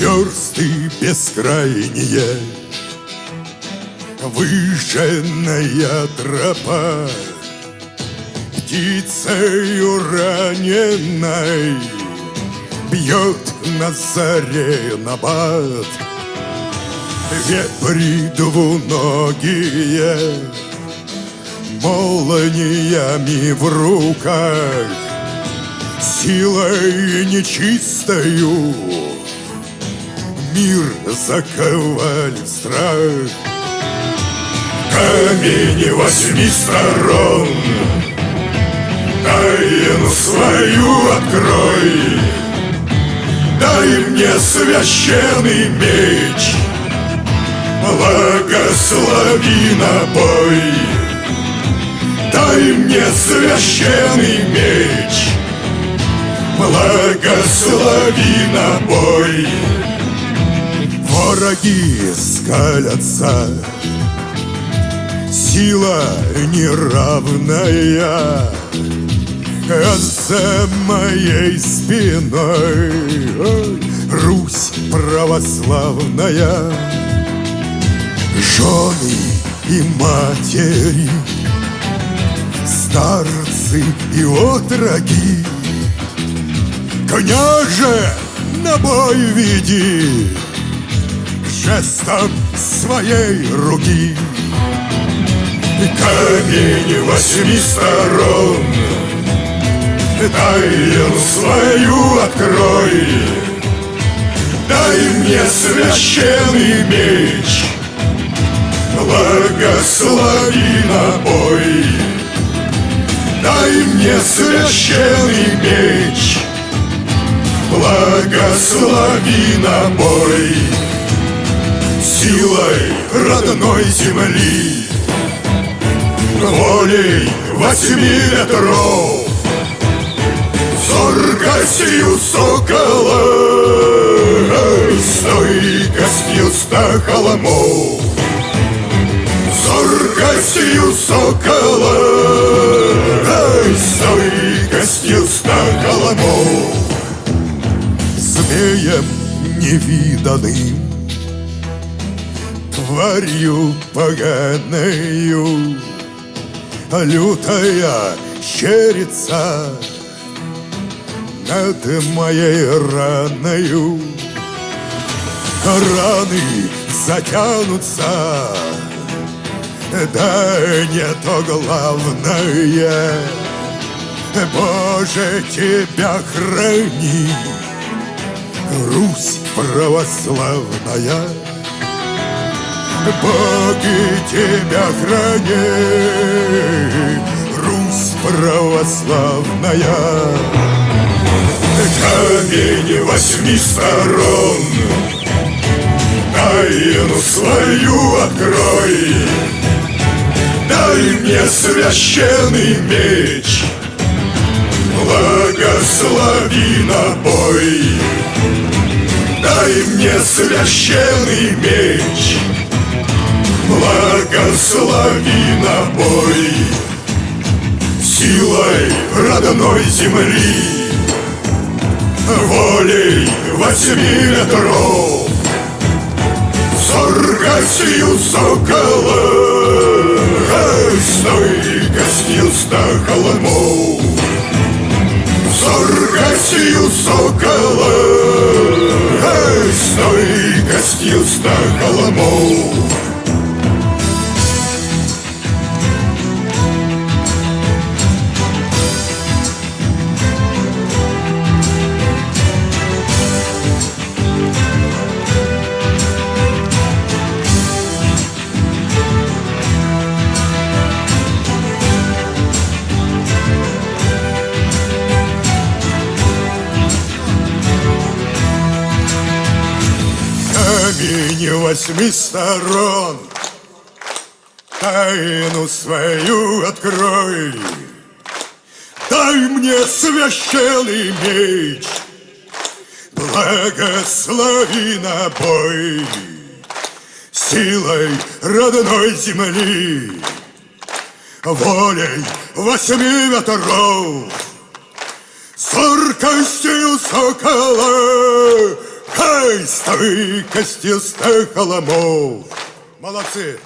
мечты бескрайние. Выжженная тропа Птицею раненой Бьет на заре набат. Вепри двуногие Молниями в руках Силой нечистою Мир заковали в страх. Камень восьми сторон Тайну свою открой. Дай мне священный меч Благослови на бой. Дай мне священный меч Благослови на бой Враги скалятся. Сила неравная. За моей спиной. Ой, Русь православная. Жены и матери. Старцы и отроки Княже, на бой веди Жестом своей руки. Камень восьми сторон Тайну свою открой. Дай мне священный меч Благослови на бой. Дай мне священный меч Благослови на бой Силой родной земли. Волей восьми ветров Зоркостью сокола Стойкостью ста холмов Зоркостью сокола Стойкостью ста холмов Змеем невиданным Тварью поганую. Лютая щерится Над моей раною Раны затянутся Да не то главное. Боже, тебя храни Русь православная Боги тебя храни Русь православная. Камень восьми сторон. Тайну свою открой. Дай мне священный меч. Благослови на бой. Дай мне священный меч Благослови на бой. Силой родной земли Волей восьми ветров. Зоркостью сокола Стойкостью ста холмов Зоркостью сокола Стойкостью ста холмов Камень восьми сторон. Тайну свою открой. Дай мне священный меч. Благослови на бой. Силой родной земли. Волей восьми ветров. Зоркостью сокола Эй, стойкостью ста холмов! Молодцы!